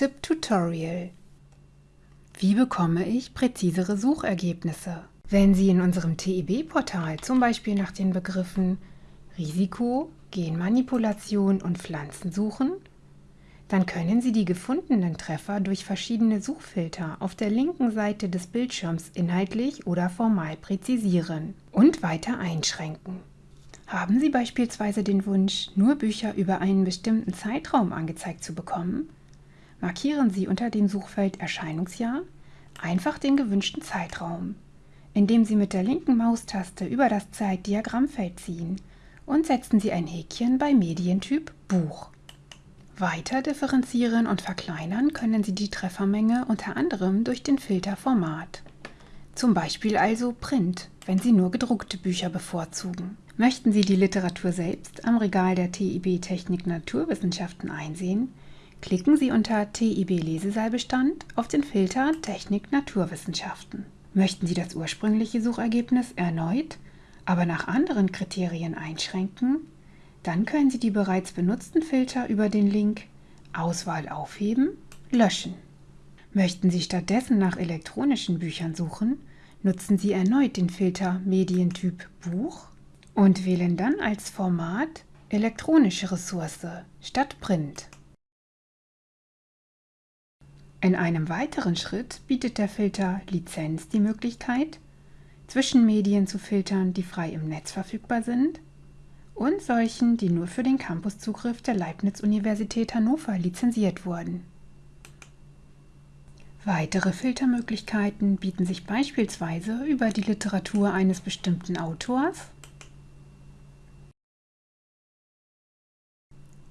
Suchtipp Tutorial Wie bekomme ich präzisere Suchergebnisse? Wenn Sie in unserem TIB-Portal zum Beispiel nach den Begriffen Risiko, Genmanipulation und Pflanzen suchen, dann können Sie die gefundenen Treffer durch verschiedene Suchfilter auf der linken Seite des Bildschirms inhaltlich oder formal präzisieren und weiter einschränken. Haben Sie beispielsweise den Wunsch, nur Bücher über einen bestimmten Zeitraum angezeigt zu bekommen? Markieren Sie unter dem Suchfeld Erscheinungsjahr einfach den gewünschten Zeitraum, indem Sie mit der linken Maustaste über das Zeitdiagrammfeld ziehen und setzen Sie ein Häkchen bei Medientyp Buch. Weiter differenzieren und verkleinern können Sie die Treffermenge unter anderem durch den Filter Format. Zum Beispiel also Print, wenn Sie nur gedruckte Bücher bevorzugen. Möchten Sie die Literatur selbst am Regal der TIB Technik Naturwissenschaften einsehen, klicken Sie unter TIB Lesesaalbestand auf den Filter Technik Naturwissenschaften. Möchten Sie das ursprüngliche Suchergebnis erneut, aber nach anderen Kriterien einschränken, dann können Sie die bereits benutzten Filter über den Link Auswahl aufheben, löschen. Möchten Sie stattdessen nach elektronischen Büchern suchen, nutzen Sie erneut den Filter Medientyp Buch und wählen dann als Format elektronische Ressource statt Print. In einem weiteren Schritt bietet der Filter Lizenz die Möglichkeit, zwischen Medien zu filtern, die frei im Netz verfügbar sind und solchen, die nur für den Campuszugriff der Leibniz-Universität Hannover lizenziert wurden. Weitere Filtermöglichkeiten bieten sich beispielsweise über die Literatur eines bestimmten Autors,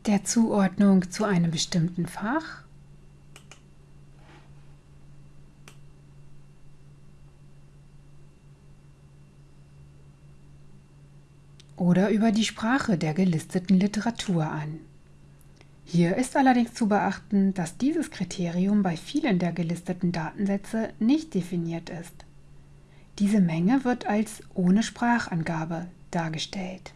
der Zuordnung zu einem bestimmten Fach oder über die Sprache der gelisteten Literatur an. Hier ist allerdings zu beachten, dass dieses Kriterium bei vielen der gelisteten Datensätze nicht definiert ist. Diese Menge wird als ohne Sprachangabe dargestellt.